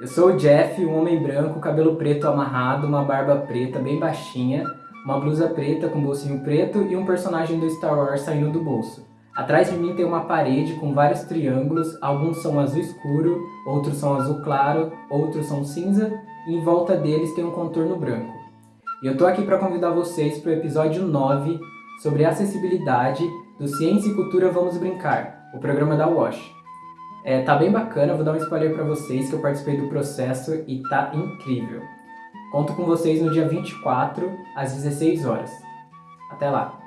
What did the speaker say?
Eu sou o Jeff, um homem branco, cabelo preto amarrado, uma barba preta bem baixinha, uma blusa preta com bolsinho preto e um personagem do Star Wars saindo do bolso. Atrás de mim tem uma parede com vários triângulos, alguns são azul escuro, outros são azul claro, outros são cinza e em volta deles tem um contorno branco. E eu tô aqui para convidar vocês para o episódio 9 sobre acessibilidade do Ciência e Cultura Vamos Brincar, o programa da WASH. É, tá bem bacana, vou dar um spoiler para vocês que eu participei do processo e tá incrível. Conto com vocês no dia 24, às 16 horas. Até lá!